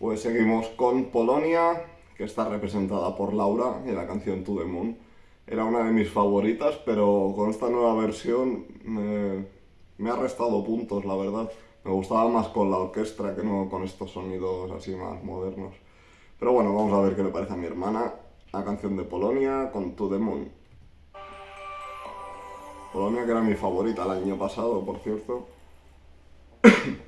Pues seguimos con Polonia, que está representada por Laura en la canción To The Moon. Era una de mis favoritas, pero con esta nueva versión me, ha restado puntos, la verdad. Me gustaba más con la orquesta que no con estos sonidos así más modernos. Pero bueno, vamos a ver qué le parece a mi hermana la canción de Polonia con To The Moon. Polonia que era mi favorita el año pasado, por cierto.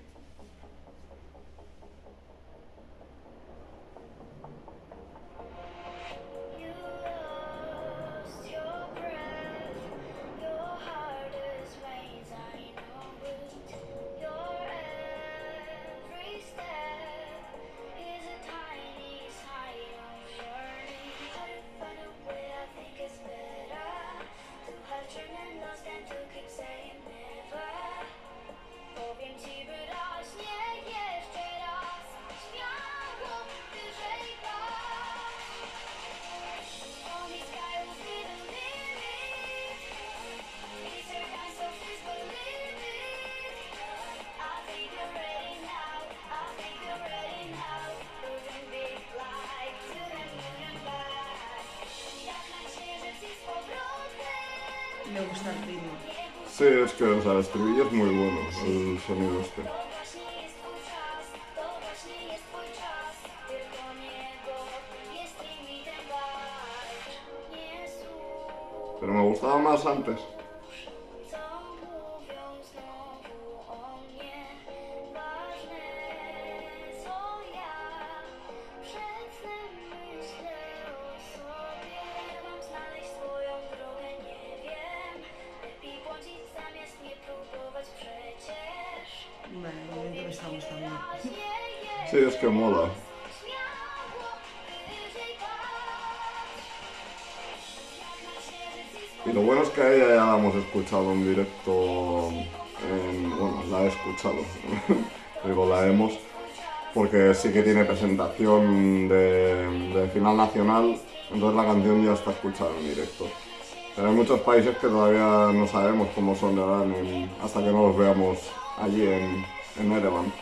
Me gusta el ritmo. Sí, es que o sea, el estribillo es muy bueno, el sonido este. Pero me gustaba más antes. Sí, es que mola. Y lo bueno es que ella ya la hemos escuchado en directo, en- bueno, la he escuchado, digo la hemos, porque sí que tiene presentación de, de final nacional, entonces la canción ya está escuchada en directo. Pero hay muchos países que todavía no sabemos cómo sonarán en- hasta que no los veamos allí en, en Erevan.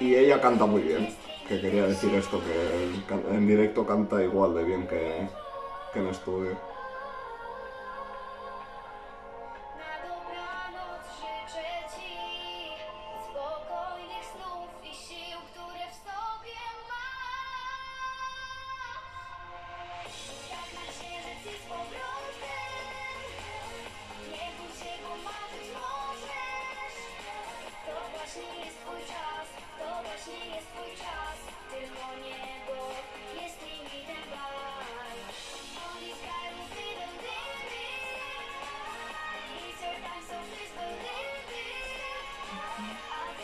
Y ella canta muy bien, que quería decir esto, que en directo canta igual de bien que, que en estudio.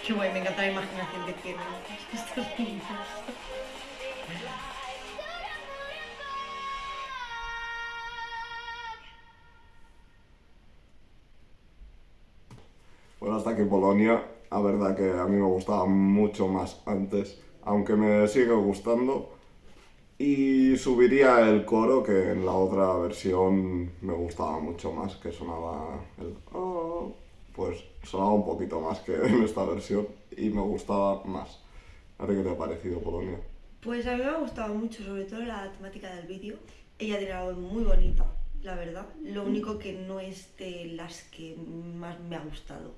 Qué guay, me encanta la imaginación que tienen estos niños. Bueno, hasta aquí Polonia, la verdad que a mí me gustaba mucho más antes, aunque me sigue gustando. Y subiría el coro que en la otra versión me gustaba mucho más, que sonaba el sonaba un poquito más que en esta versión y me gustaba más. ¿A ti qué te ha parecido Polonia? Pues a mí me ha gustado mucho, sobre todo la temática del vídeo. Ella tiene algo muy bonita, la verdad. Lo único que no es de las que más me ha gustado.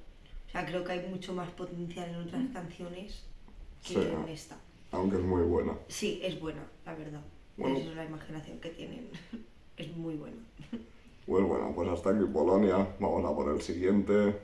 O sea, creo que hay mucho más potencial en otras canciones que Sí. en esta. Aunque es muy buena. Sí, es buena, la verdad. Bueno. Esa es la imaginación que tienen. es muy buena. Pues bueno, pues hasta aquí Polonia, vamos a por el siguiente.